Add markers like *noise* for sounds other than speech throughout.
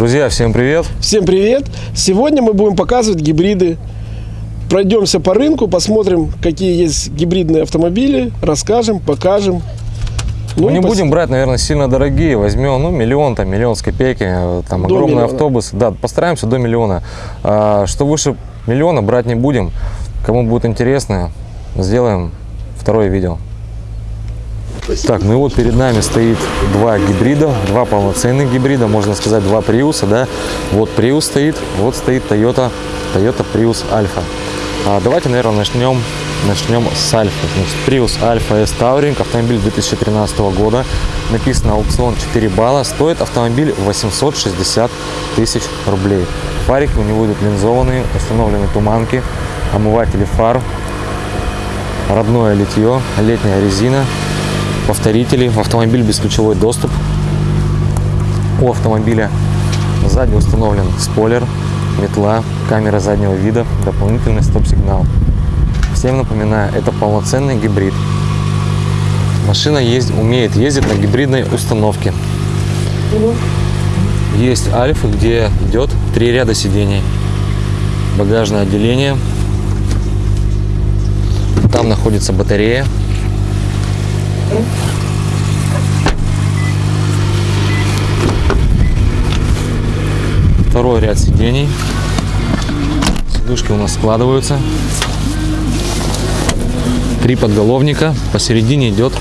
Друзья, всем привет! Всем привет! Сегодня мы будем показывать гибриды. Пройдемся по рынку, посмотрим, какие есть гибридные автомобили, расскажем, покажем. Ну, и не пос- будем брать, наверное, сильно дорогие. Возьмем, ну, миллион, там, миллион с копейки, э, там, До огромный миллиона. автобус. Да, постараемся до миллиона. А, что выше миллиона брать не будем. Кому будет интересно, сделаем второе видео. Так, ну и вот перед нами стоит два гибрида, два полноценных гибрида, можно сказать, два Приуса, да. Вот Prius стоит, вот стоит Toyota, Toyota Prius Alpha. А, давайте, наверное, начнем, начнем с Альфа. Значит, Prius Alpha S Touring, автомобиль 2013 года, написано аукцион 4 балла, стоит автомобиль 860 тысяч рублей. Фарики у него идут линзованные, установлены туманки, омыватели фар, родное литье, летняя резина, повторители, автомобиль бесключевой доступ. У автомобиля сзади установлен спойлер, метла, камера заднего вида, дополнительный стоп-сигнал. Всем напоминаю, это полноценный гибрид. Машина есть, умеет ездить на гибридной установке. Есть альфы, где идет три ряда сидений. Багажное отделение. Там находится батарея. Второй ряд сидений. Сидушки у нас складываются. Три подголовника. Посередине идет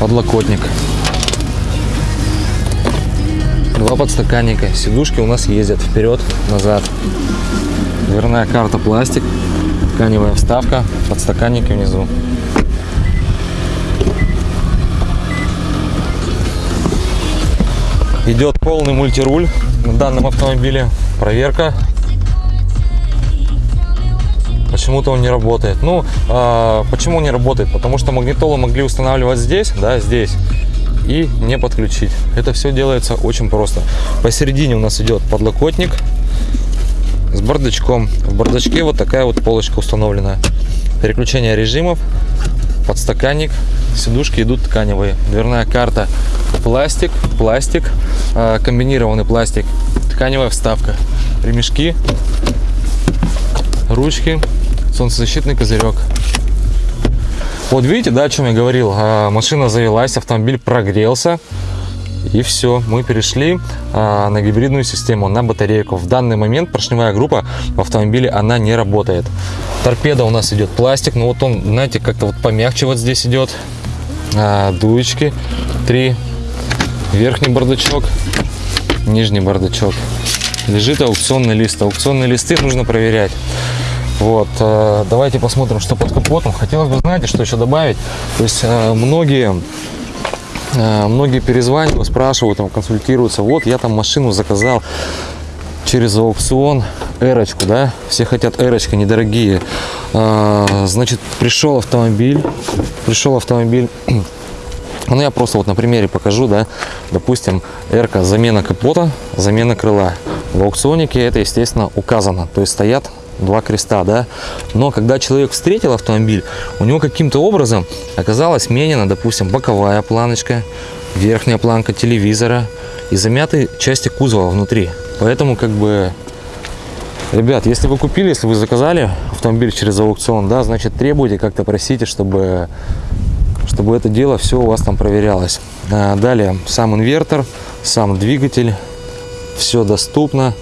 подлокотник. Два подстаканника. Сидушки у нас ездят вперед-назад. Дверная карта пластик. Тканевая вставка. Подстаканники внизу. Идет полный мультируль на данном автомобиле. Проверка. Почему-то он не работает. Ну, а, почему не работает? Потому что магнитолу могли устанавливать здесь, да, здесь, и не подключить. Это все делается очень просто. Посередине у нас идет подлокотник с бардачком. В бардачке вот такая вот полочка установлена. Переключение режимов, подстаканник, сидушки идут тканевые. Дверная карта пластик, пластик, э, комбинированный пластик, тканевая вставка, ремешки, ручки, солнцезащитный козырек. Вот видите, да, о чем я говорил? А, Машина завелась, автомобиль прогрелся. И все, мы перешли а, на гибридную систему, на батарейку. В данный момент поршневая группа в автомобиле, она не работает. Торпеда у нас идет пластик, но вот он, знаете, как-то вот помягче вот здесь идет. А, дуечки, три, верхний бардачок, нижний бардачок. Лежит аукционный лист. Аукционные листы нужно проверять. Вот, э, давайте посмотрим, что под капотом. Хотелось бы, знаете, что еще добавить. То есть э, многие Э, Многие перезванивают, спрашивают, там, консультируются. Вот я там машину заказал через аукцион, эрочку, да, все хотят эрочка, недорогие. Значит, пришел автомобиль, пришел автомобиль, *clears throat* ну я просто вот на примере покажу, да, допустим, эрка, замена капота, замена крыла. В аукционике это, естественно, указано, то есть стоят два креста, да, но когда человек встретил автомобиль, у него каким-то образом оказалась сменена, допустим, боковая планочка, верхняя планка телевизора и замяты части кузова внутри. Поэтому как бы Ребят, если вы купили, если вы заказали автомобиль через аукцион, да, значит требуйте, как-то просите, чтобы, чтобы это дело все у вас там проверялось. А, Далее, сам инвертор, сам двигатель, все доступно.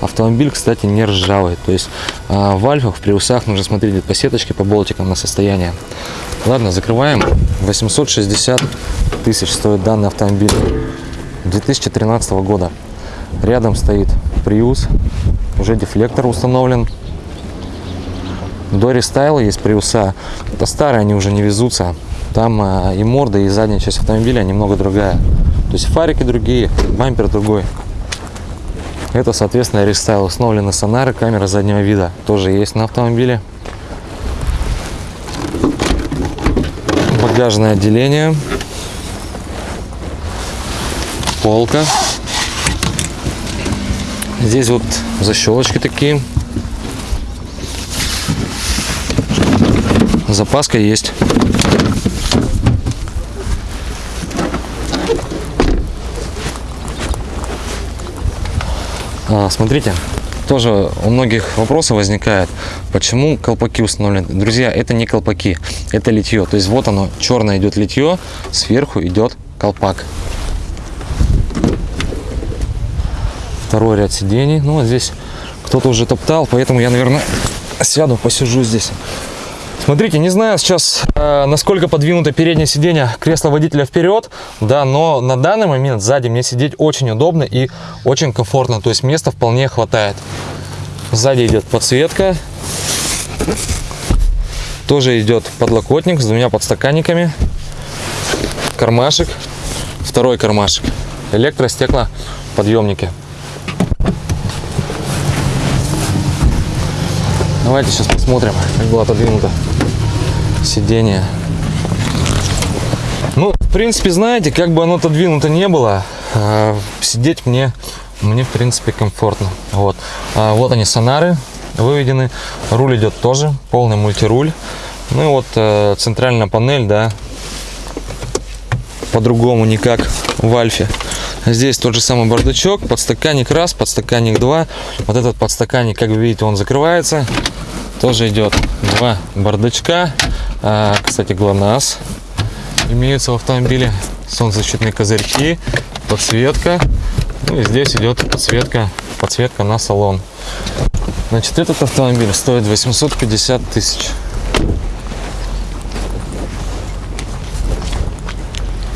Автомобиль, кстати, не ржавый. То есть а, в альфах, в приусах нужно смотреть по сеточке, по болтикам на состояние. Ладно, закрываем. 860 тысяч стоит данный автомобиль 2013 года. Рядом стоит Prius, уже дефлектор установлен. До рестайла есть приуса. Это старые, они уже не везутся. Там а, и морда, и задняя часть автомобиля немного другая. То есть фарики другие, бампер другой. Это, соответственно, рестайл. Установлены сонары, камера заднего вида тоже есть на автомобиле. Багажное отделение. Полка. Здесь вот защелочки такие. Запаска есть. Смотрите, тоже у многих вопросы возникает, почему колпаки установлены. Друзья, это не колпаки, это литье. То есть вот оно, черное идет литье, сверху идет колпак. Второй ряд сидений. Ну, вот здесь кто-то уже топтал, поэтому я, наверное, сяду, посижу здесь. Смотрите, не знаю сейчас, э, насколько подвинуто переднее сиденье кресла водителя вперед, да, но на данный момент сзади мне сидеть очень удобно и очень комфортно, то есть места вполне хватает. Сзади идет подсветка, тоже идет подлокотник с двумя подстаканниками, кармашек, второй кармашек, электростеклоподъемники. Давайте сейчас посмотрим, как было отодвинуто сиденье. Ну, в принципе, знаете, как бы оно отодвинуто не было, э, сидеть мне, мне, в принципе, комфортно. Вот, А вот они, сонары выведены. Руль идет тоже, полный мультируль. Ну и вот э, центральная панель, да, по-другому никак в Альфе. Здесь тот же самый бардачок, подстаканник раз, подстаканник два. Вот этот подстаканник, как вы видите, он закрывается. Тоже идет два бардачка. А, кстати, ГЛОНАСС имеются в автомобиле. Солнцезащитные козырьки, подсветка. Ну и здесь идет подсветка, подсветка на салон. Значит, этот автомобиль стоит 850 тысяч.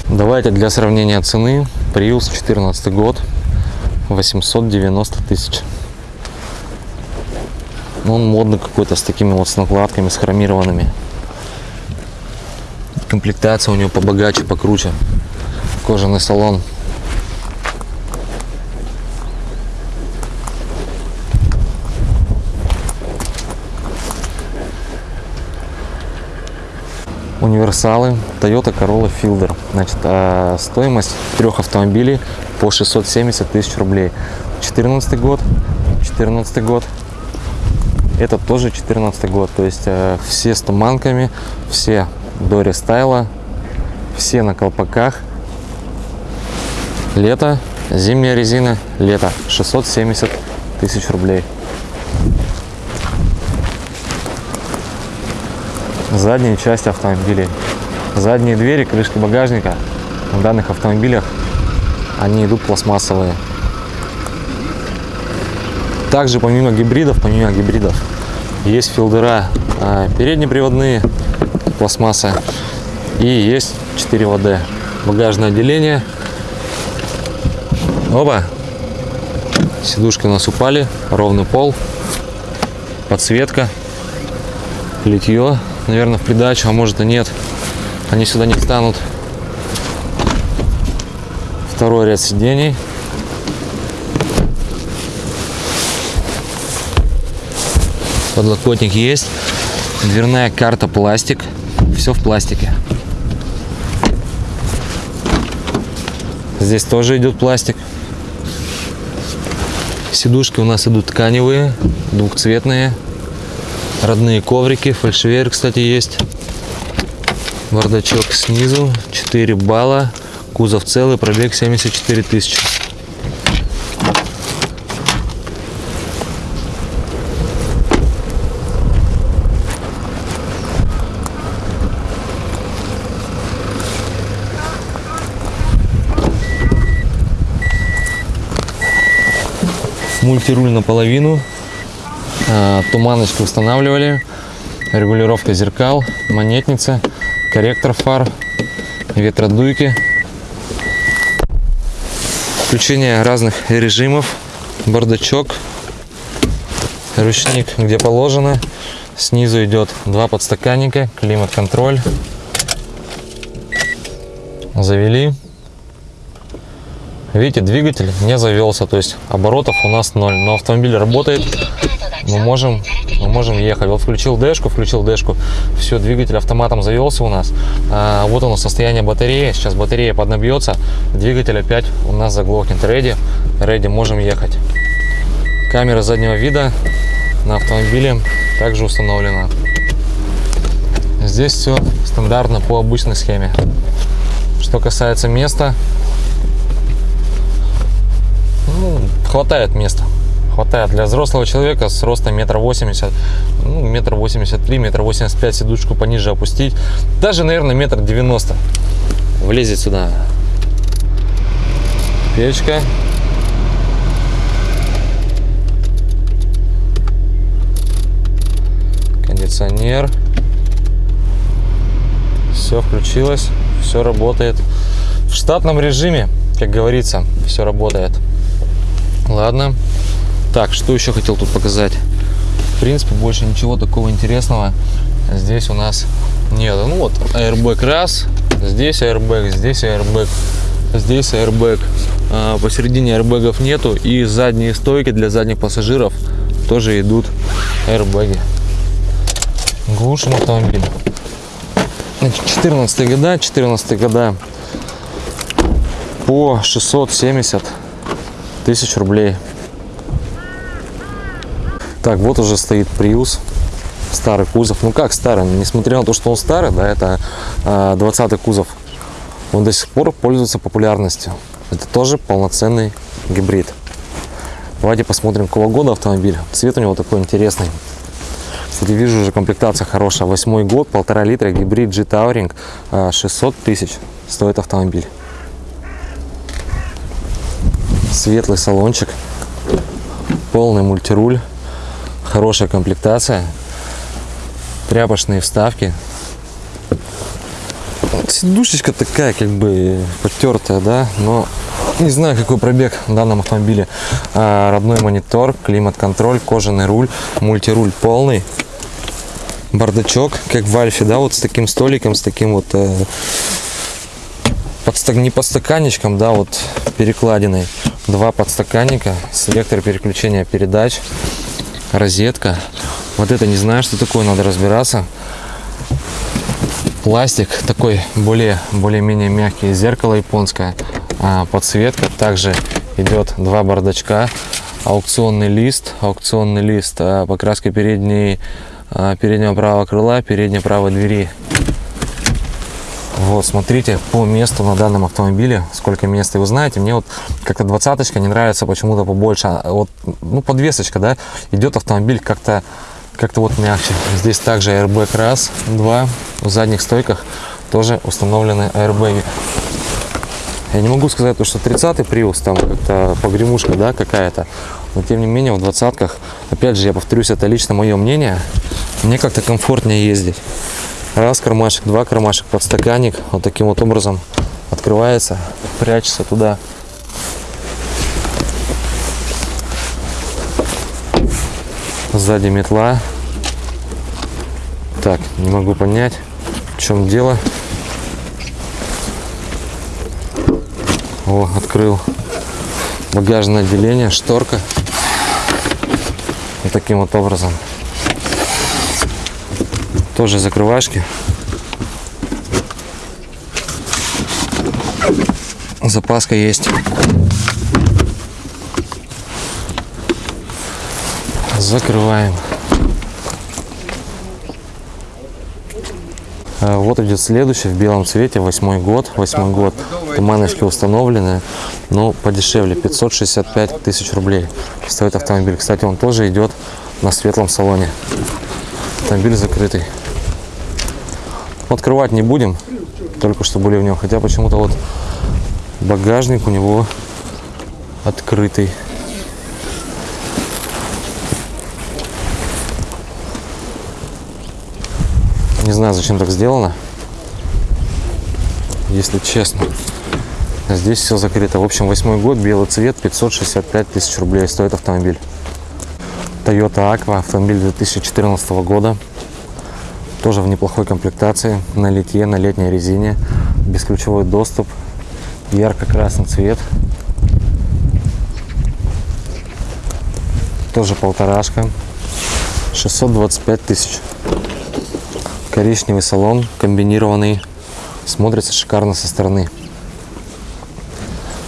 Давайте для сравнения цены. Prius 14 год. 890 тысяч. Ну, он модный какой-то с такими вот с накладками, с хромированными. Комплектация у него побогаче, покруче. Кожаный салон. универсалы Toyota Corolla Fielder. Значит, а, стоимость трех автомобилей по 670 тысяч рублей. 14 год, 14 год, это тоже 14 год. То есть э, все с туманками, все до рестайла, все на колпаках. Лето, зимняя резина, лето. 670 тысяч рублей. Задняя часть автомобилей. Задние двери, крышки багажника на данных автомобилях, они идут пластмассовые. Также помимо гибридов, помимо гибридов, есть филдера а, переднеприводные, пластмасса. И есть 4 ВД. Багажное отделение. Оба. Сидушки у нас упали. Ровный пол. Подсветка. Литье. Наверное, в придачу, а может и нет. Они сюда не встанут. Второй ряд сидений. Подлокотник есть. Дверная карта пластик. Все в пластике. Здесь тоже идет пластик. Сидушки у нас идут тканевые, двухцветные. Родные коврики, фальшивер, кстати, есть. Бардачок снизу, 4 балла. Кузов целый, пробег 74 тысячи. Мультируль наполовину, а, туманочку устанавливали, регулировка зеркал, монетница, корректор фар, ветродуйки, включение разных режимов, бардачок, ручник где положено, снизу идет два подстаканника, климат-контроль, завели. Видите, двигатель не завелся, то есть оборотов у нас ноль. Но автомобиль работает, мы можем, мы можем ехать. Вот включил дэшку, включил дэшку, все, двигатель автоматом завелся у нас. А, вот оно состояние батареи, сейчас батарея поднабьется, двигатель опять у нас заглохнет. Ready, ready, можем ехать. Камера заднего вида на автомобиле также установлена. Здесь все стандартно по обычной схеме. Что касается места, хватает места. Хватает для взрослого человека с ростом метр восемьдесят, ну, метр восемьдесят три, метр восемьдесят пять, сидушку пониже опустить. Даже, наверное, метр девяносто влезет сюда. Печка. Кондиционер. Все включилось, все работает. В штатном режиме, как говорится, все работает. Ладно. Так, что еще хотел тут показать? В принципе, больше ничего такого интересного здесь у нас нет. Ну вот, airbag раз, здесь airbag, здесь airbag, здесь airbag. А, посередине airbagов нету. И задние стойки для задних пассажиров тоже идут airbag. Глушим автомобиль. 14 года, 14 года по 670 тысяч рублей. Так, вот уже стоит Prius, старый кузов. Ну как старый, несмотря на то, что он старый, да, это э, 20 кузов, он до сих пор пользуется популярностью. Это тоже полноценный гибрид. Давайте посмотрим, какого года автомобиль. Цвет у него такой интересный. Кстати, вижу уже комплектация хорошая. Восьмой год, полтора литра, гибрид G-Touring, 600 тысяч стоит автомобиль. Светлый салончик, полный мультируль, хорошая комплектация, тряпочные вставки. Сидушечка такая, как бы потертая, да, но не знаю, какой пробег в данном автомобиле. А, родной монитор, климат-контроль, кожаный руль, мультируль полный, бардачок, как в Альфе, да, вот с таким столиком, с таким вот э, подстак... не подстаканничком, да, вот перекладиной. Два подстаканника, селектор переключения передач, розетка. Вот это не знаю, что такое, надо разбираться. Пластик такой более более-менее мягкий, зеркало японское, а, подсветка. Также идет два бардачка, аукционный лист, аукционный лист, а, покраска передней а, переднего правого крыла, передней правой двери. Вот, смотрите по месту на данном автомобиле, сколько места. И вы знаете, мне вот как-то двадцаточка не нравится почему-то побольше. А Вот, ну, подвесочка, да, идет автомобиль как-то как-то вот мягче. Здесь также airbag раз, два. В задних стойках тоже установлены airbag. Я не могу сказать, что 30-й Prius там как-то погремушка, да, какая-то. Но тем не менее в двадцатках, опять же, я повторюсь, это лично мое мнение, мне как-то комфортнее ездить. Раз кармашек, два кармашек, подстаканник, вот таким вот образом открывается, прячется туда. Сзади метла. Так, не могу понять, в чем дело. О, открыл багажное отделение, шторка. Вот таким вот образом. Тоже закрывашки. Запаска есть. Закрываем. А, Вот идет следующий в белом цвете, восьмой год, восьмой год. Туманочки установлены, но подешевле, 565 тысяч рублей стоит автомобиль. Кстати, он тоже идет на светлом салоне. Автомобиль закрытый. Открывать не будем, только что были в нем. Хотя почему-то вот багажник у него открытый. Не знаю, зачем так сделано. Если честно. Здесь все закрыто. В общем, восьмой год, белый цвет, 565 тысяч рублей стоит автомобиль. Toyota Aqua, автомобиль 2014 года. Тоже в неплохой комплектации, на литье, на летней резине. Бесключевой доступ, ярко-красный цвет. Тоже полторашка. 625 тысяч. Коричневый салон, комбинированный. Смотрится шикарно со стороны.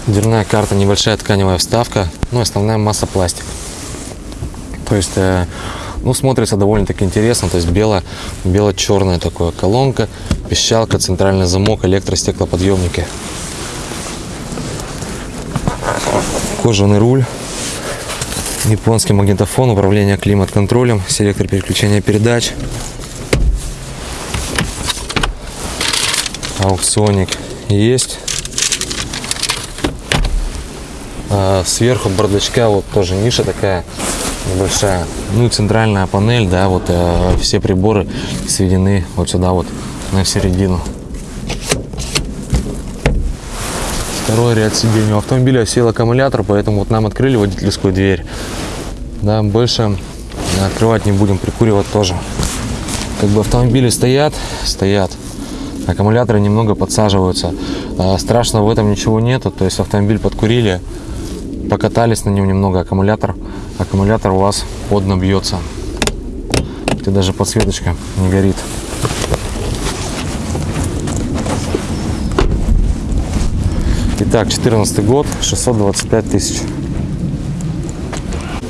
Дверная карта, небольшая тканевая вставка, ну основная масса пластик. То есть, э, ну смотрится довольно-таки интересно, то есть бело, бело-черная такая колонка, пищалка, центральный замок, электростеклоподъемники. Кожаный руль, Японский магнитофон, управление климат-контролем, селектор переключения передач. Аукционик есть. А сверху бардачка вот тоже ниша такая небольшая. Ну и центральная панель, да, вот э, все приборы сведены вот сюда вот на середину. Второй ряд сидений. У автомобиля сел аккумулятор, поэтому вот нам открыли водительскую дверь. Да, больше открывать не будем, прикуривать тоже. Как бы автомобили стоят, стоят. Аккумуляторы немного подсаживаются. А, Страшного в этом ничего нету. То есть автомобиль подкурили, покатались на нем немного, аккумулятор, аккумулятор у вас подно бьется. И даже подсветочка не горит. Итак, 14 год, 625 тысяч.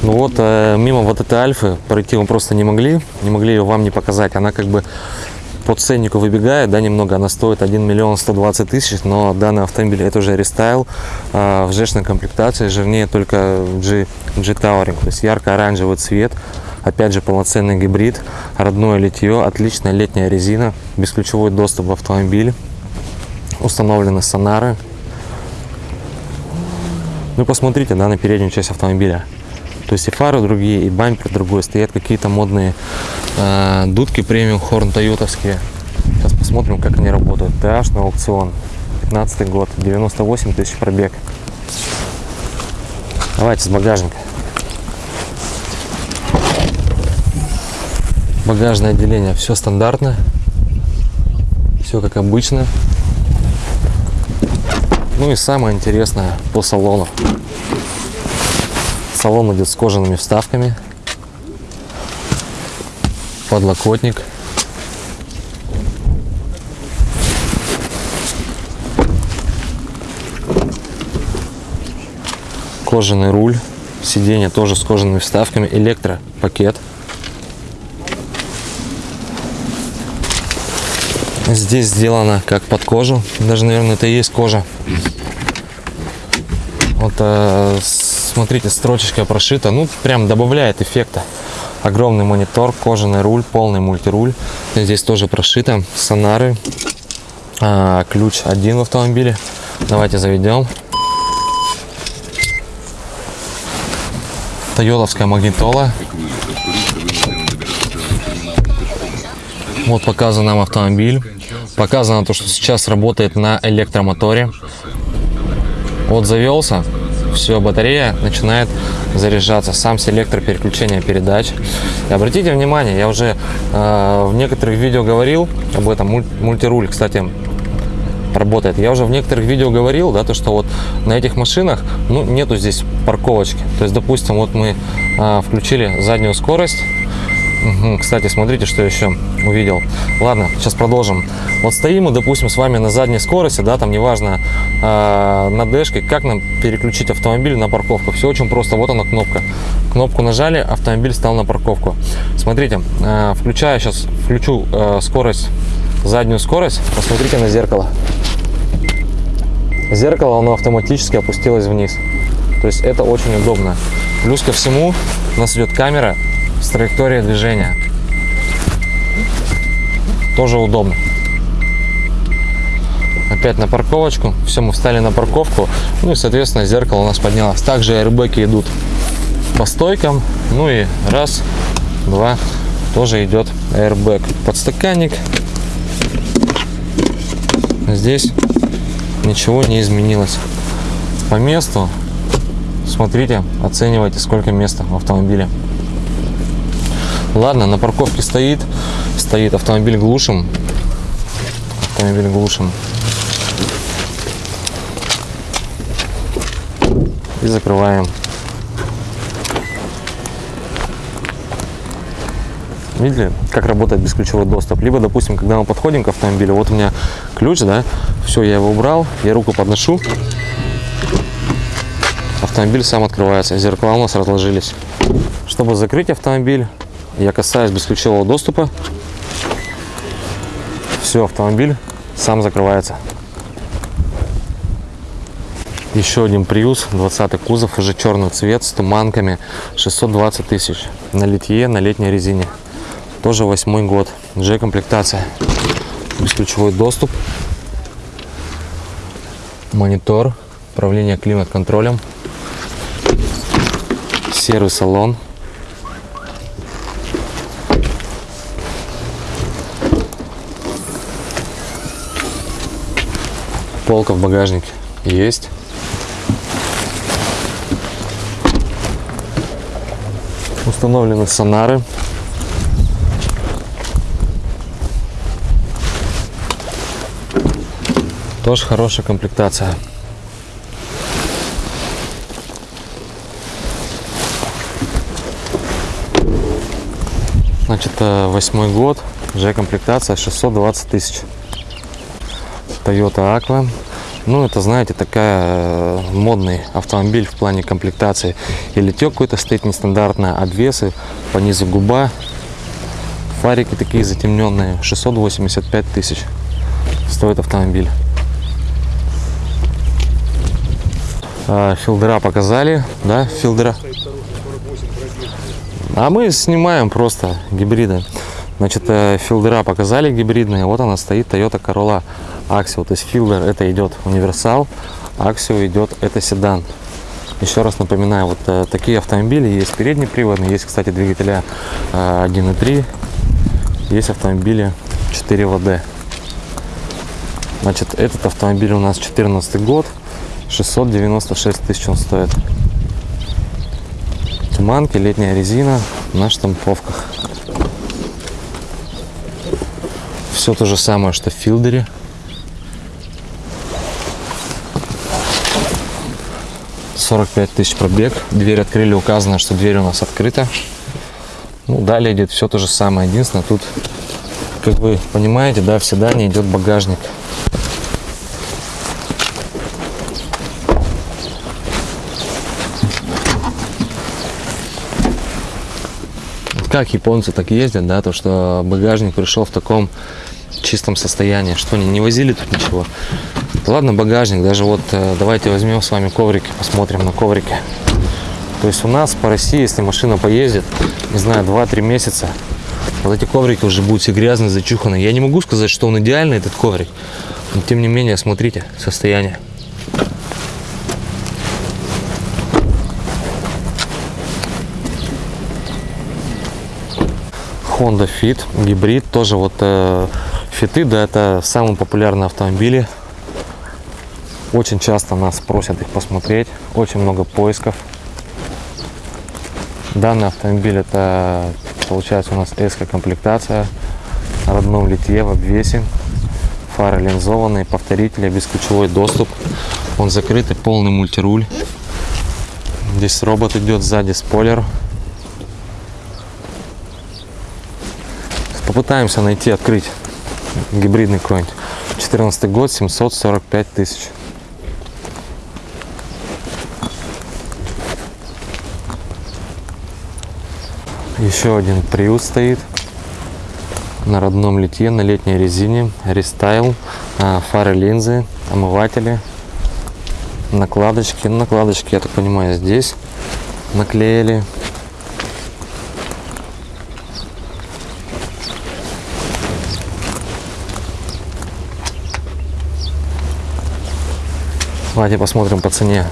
Ну вот, э, мимо вот этой Альфы пройти мы просто не могли, не могли ее вам не показать. Она как бы по ценнику выбегает, да, немного. Она стоит 1 миллион 120 тысяч, но данный автомобиль это уже рестайл э, в жешной комплектации, жирнее только G, G Towering, то есть ярко-оранжевый цвет. Опять же, полноценный гибрид, родное литье, отличная летняя резина, бесключевой доступ в автомобиль, установлены сонары, ну посмотрите, да, на переднюю часть автомобиля. То есть и фары другие, и бампер другой. Стоят какие-то модные э, дудки премиум хорн тойотовские. Сейчас посмотрим, как они работают. TH на аукцион. 15 год, 98 тысяч пробег. Давайте с багажника. Багажное отделение все стандартно. Все как обычно. Ну и самое интересное по салону. Салон идет с кожаными вставками. Подлокотник. Кожаный руль. Сиденье тоже с кожаными вставками. Электропакет. Здесь сделано как под кожу. Даже, наверное, это и есть кожа. Вот э, смотрите, строчечка прошита. Ну, прям добавляет эффекта. Огромный монитор, кожаный руль, полный мультируль. Здесь тоже прошито. Сонары. А, ключ один в автомобиле. Давайте заведем. Тойотовская магнитола. Вот показан нам автомобиль. Показано то, что сейчас работает на электромоторе. Вот завелся, все, батарея начинает заряжаться. Сам селектор переключения передач. И обратите внимание, я уже э, в некоторых видео говорил об этом. Муль- мультируль, кстати, работает. Я уже в некоторых видео говорил, да, то что вот на этих машинах, ну, нету здесь парковочки. То есть, допустим, вот мы э, включили заднюю скорость. Кстати, смотрите, что еще увидел. Ладно, сейчас продолжим. Вот стоим мы, допустим, с вами на задней скорости, да, там неважно, э, на дэшке, как нам переключить автомобиль на парковку. Все очень просто, вот она кнопка. Кнопку нажали, автомобиль стал на парковку. Смотрите, э, включаю сейчас, включу э, скорость, заднюю скорость, посмотрите на зеркало. Зеркало, оно автоматически опустилось вниз. То есть это очень удобно. Плюс ко всему у нас идет камера с траекторией движения. Тоже удобно. Опять на парковочку. Все, мы встали на парковку. Ну и, соответственно, зеркало у нас поднялось. Также аэрбэки идут по стойкам. Ну и раз, два, тоже идет аэрбэк. Подстаканник. Здесь ничего не изменилось. По месту смотрите, оценивайте, сколько места в автомобиле. Ладно, на парковке стоит, стоит автомобиль глушим. Автомобиль глушим. И закрываем. Видели, как работает бесключевой доступ? Либо, допустим, когда мы подходим к автомобилю, вот у меня ключ, да, все, я его убрал, я руку подношу, автомобиль сам открывается, зеркала у нас разложились. Чтобы закрыть автомобиль, я касаюсь бесключевого доступа, все, автомобиль сам закрывается. Еще один Prius, 20 кузов, уже черный цвет с туманками, 620 тысяч. На литье, на летней резине. Тоже восьмой год. G-комплектация. Бесключевой доступ. Монитор. Управление климат-контролем. Серый салон. Полка в багажнике есть. Установлены сонары. Тоже хорошая комплектация. Значит, э, восьмой год, уже комплектация 620 тысяч. Toyota Aqua. Ну, это, знаете, такая э, модный автомобиль в плане комплектации. И литек какой-то стоит нестандартно, обвесы, по низу губа, фарики такие затемненные, 685 тысяч стоит автомобиль. А, Филдера показали, да, филдера? А мы снимаем просто гибриды. Значит, э, филдера показали гибридные. Вот она стоит Toyota Corolla Axio. То есть филдер это идет универсал, Axio идет это седан. Еще раз напоминаю, вот э, такие автомобили есть переднеприводные, есть, кстати, двигателя э, 1.3, есть автомобили 4 ВД. Значит, этот автомобиль у нас 14 год, 696 тысяч он стоит. Туманки, летняя резина на штамповках. Все то же самое, что в Филдере. Сорок пять тысяч пробег. Дверь открыли, указано, что дверь у нас открыта. Ну, далее идет все то же самое. Единственное, тут, как вы понимаете, да, в седане идет багажник. Как японцы так ездят, да, то что багажник пришел в таком чистом состоянии, что они не возили тут ничего. Ладно, багажник, даже вот э, давайте возьмем с вами коврики, посмотрим на коврики. То есть у нас по России, если машина поездит, не знаю, 2-3 месяца, вот эти коврики уже будут все грязные, зачуханы. Я не могу сказать, что он идеальный, этот коврик, но тем не менее, смотрите, состояние. Honda Fit, гибрид, тоже вот э, фиты, да, это самые популярные автомобили. Очень часто нас просят их посмотреть, очень много поисков. Данный автомобиль это получается у нас S комплектация, родном литье в обвесе, фары линзованные, повторители, бесключевой доступ. Он закрытый, полный мультируль. Здесь робот идет сзади, спойлер. Попытаемся найти, открыть гибридный какой-нибудь. 14 год, 745 тысяч. Еще один Prius стоит на родном литье, на летней резине, рестайл, а, фары, линзы, омыватели, накладочки. Накладочки, я так понимаю, здесь наклеили. Давайте посмотрим по цене.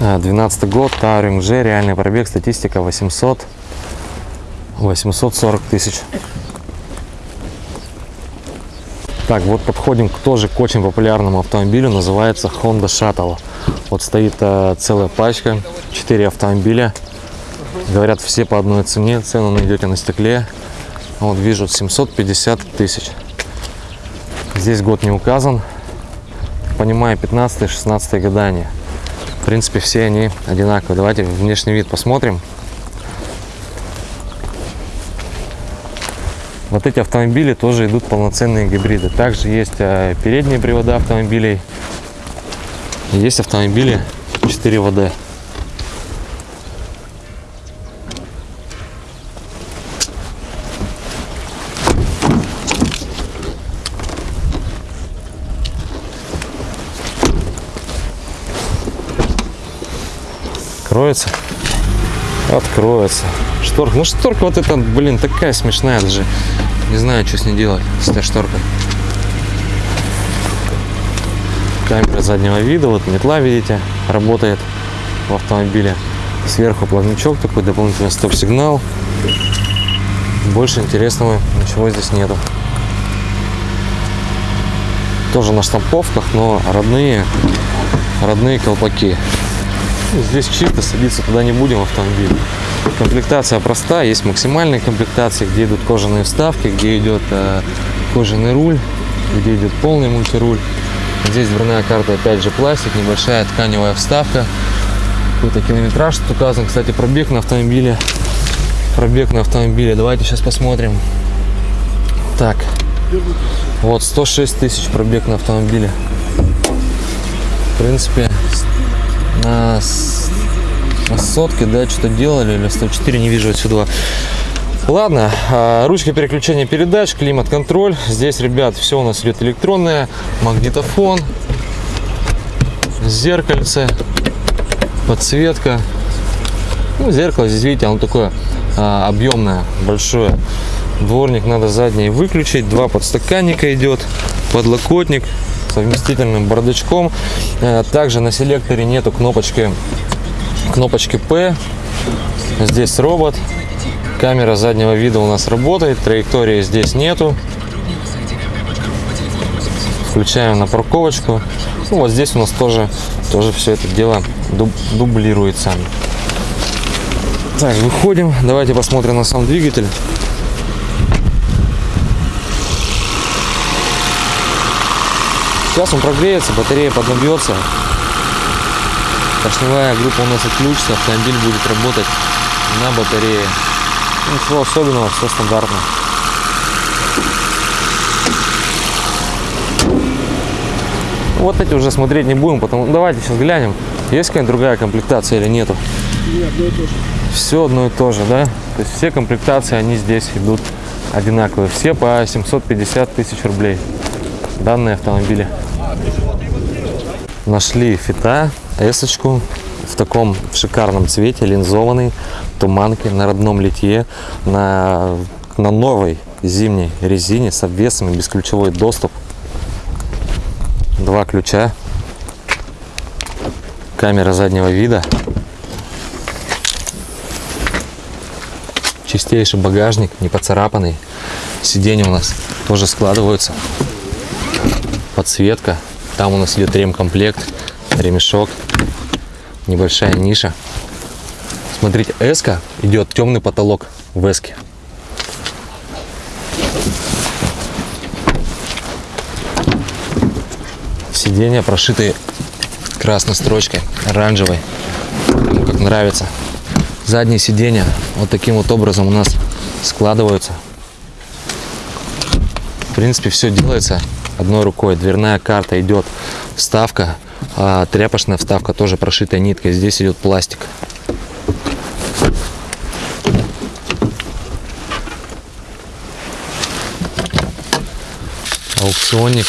А, 12 год, Touring G, реальный пробег, статистика 800, 840 тысяч. Так, вот подходим к тоже к очень популярному автомобилю, называется Honda Shuttle. Вот стоит э, целая пачка, 4 автомобиля. Говорят, все по одной цене, цену найдете на стекле. Вот вижу 750 тысяч. Здесь год не указан. Понимаю, 15-16 гадания. В принципе, все они одинаковые. Давайте внешний вид посмотрим. Вот эти автомобили тоже идут полноценные гибриды. Также есть э, передние привода автомобилей. Есть автомобили 4 ВД. Откроется. Откроется. Шторка. Ну шторка вот эта, блин, такая смешная даже. Не знаю, что с ней делать, с этой шторкой. Камера заднего вида, вот метла, видите, работает в автомобиле. Сверху плавничок такой, дополнительный стоп-сигнал. Больше интересного ничего здесь нету. Тоже на штамповках, но родные, родные колпаки. Здесь чисто садиться туда не будем автомобиль. Комплектация простая, есть максимальные комплектации, где идут кожаные вставки, где идет э, кожаный руль, где идет полный мультируль. Здесь дверная карта, опять же пластик, небольшая тканевая вставка. Какой-то километраж тут указан. Кстати, пробег на автомобиле. Пробег на автомобиле. Давайте сейчас посмотрим. Так. Вот 106 тысяч пробег на автомобиле. В принципе, на, с- на сотке, да, что-то делали, или 104, не вижу отсюда. Ладно, а, ручка переключения передач, климат-контроль. Здесь, ребят, все у нас идет электронное, магнитофон, зеркальце, подсветка. Ну, зеркало здесь, видите, оно такое а, объемное, большое. Дворник надо задний выключить, два подстаканника идет, подлокотник совместительным бардачком. Э, Также на селекторе нету кнопочки, кнопочки P. Здесь робот. Камера заднего вида у нас работает, траектории здесь нету. Включаем на парковочку. Ну, вот здесь у нас тоже, тоже все это дело дуб- дублируется. Так, выходим. Давайте посмотрим на сам двигатель. Сейчас он прогреется, батарея поднабьется. Поршневая группа у нас отключится, автомобиль будет работать на батарее. Ну, Ничего особенного, все стандартно. Вот эти уже смотреть не будем, потому давайте сейчас глянем, есть какая-нибудь другая комплектация или нету. Все одно и то же, да? То есть все комплектации, они здесь идут одинаковые. Все по 750 тысяч рублей. Данные автомобили. Нашли фита, эсочку в таком шикарном цвете, линзованный, туманки на родном литье, на, на новой зимней резине с обвесами, бесключевой доступ. Два ключа. Камера заднего вида. Чистейший багажник, не поцарапанный. Сиденья у нас тоже складываются. Подсветка. Там у нас идет ремкомплект, ремешок, небольшая ниша. Смотрите, эска идет темный потолок в эске. Сиденья прошиты красной строчкой, оранжевой, кому как нравится. Задние сиденья вот таким вот образом у нас складываются. В принципе, все делается одной рукой. Дверная карта идет вставка, а тряпочная вставка тоже прошитая ниткой. Здесь идет пластик. Аукционник.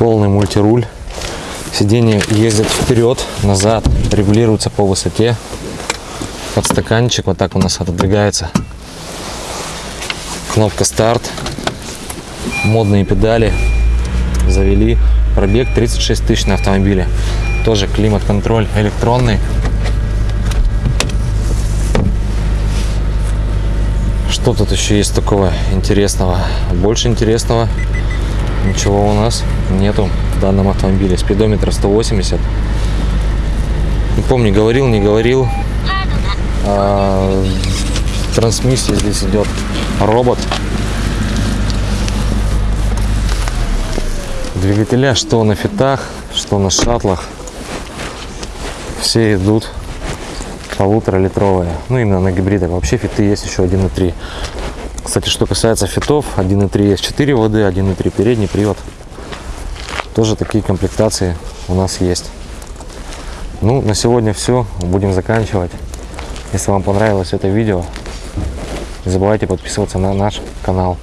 полный мультируль. Сиденье ездит вперед, назад, регулируется по высоте. Подстаканчик вот так у нас отодвигается. Кнопка старт. Модные педали. Завели. Пробег 36 тысяч на автомобиле. Тоже климат-контроль электронный. Что тут еще есть такого интересного? Больше интересного ничего у нас нету в данном автомобиле. Спидометр 180. Не помню, говорил, не говорил. А, трансмиссия здесь идет робот. Двигателя, что на фитах, что на шаттлах, все идут полуторалитровые. Ну, именно на гибридах. Вообще фиты есть еще 1.3. Кстати, что касается фитов, 1.3 есть 4 воды, 1.3 передний привод. Тоже такие комплектации у нас есть. Ну, на сегодня все. Будем заканчивать. Если вам понравилось это видео, не забывайте подписываться на наш канал.